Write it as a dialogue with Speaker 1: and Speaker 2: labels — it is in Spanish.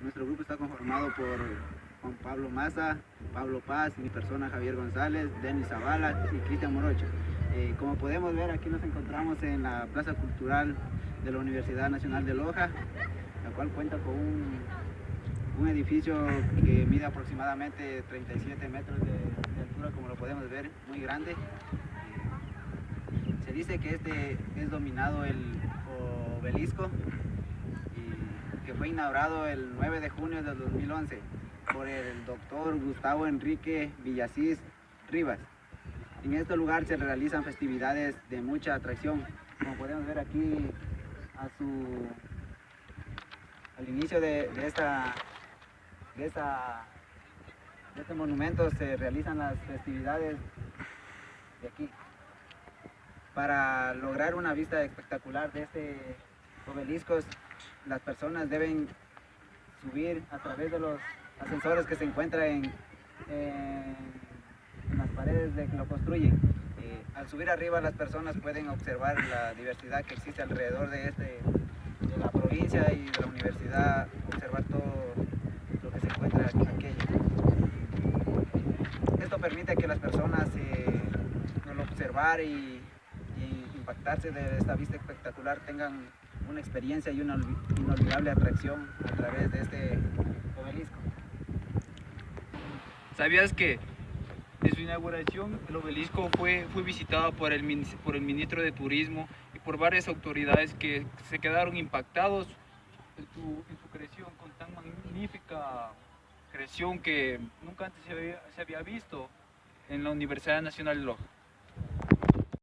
Speaker 1: Nuestro grupo está conformado por Juan Pablo Maza, Pablo Paz, mi persona Javier González, Denis Zavala y Cristian Morocho. Eh, como podemos ver, aquí nos encontramos en la Plaza Cultural de la Universidad Nacional de Loja, la cual cuenta con un, un edificio que mide aproximadamente 37 metros de, de, altura, como lo podemos ver, muy grande. Se dice que este es dominado el obelisco, fue inaugurado el 9 de junio del 2011 por el doctor Gustavo Enrique Villasís Rivas. En este lugar se realizan festividades de mucha atracción, como podemos ver aquí a su, al inicio de, esta, de, esta, de este monumento se realizan las festividades de aquí. Para lograr una vista espectacular de este obelisco, las personas deben subir a través de los ascensores que se encuentran en, las paredes de que lo construyen. Eh, al subir arriba las personas pueden observar la diversidad que existe alrededor de, este, de la provincia y de la universidad, observar todo lo que se encuentra aquí. Esto permite que las personas eh, observar y impactarse de esta vista espectacular tengan una experiencia y una inolvidable atracción a través de este obelisco.
Speaker 2: ¿Sabías que en su inauguración el obelisco fue, fue visitado por el, por el ministro de Turismo y por varias autoridades que se quedaron impactados en su, creación con tan magnífica creación que nunca antes se había, se había visto en la Universidad Nacional de Loja?